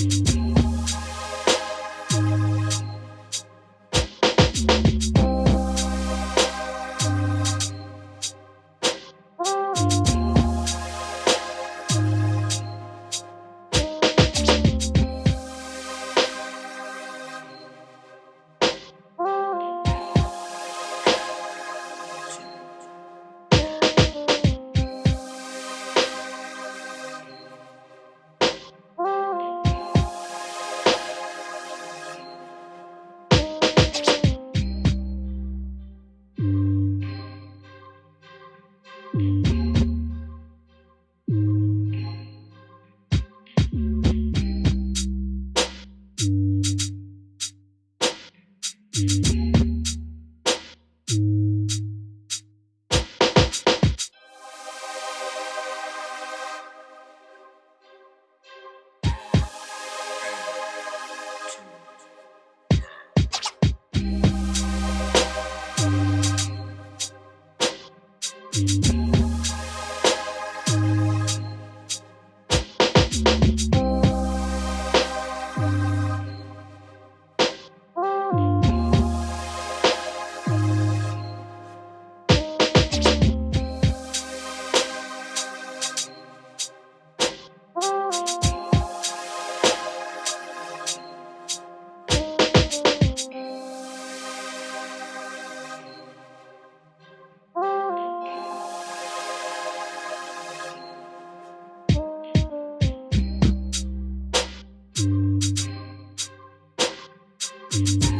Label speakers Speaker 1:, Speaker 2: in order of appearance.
Speaker 1: Thank you Thank you.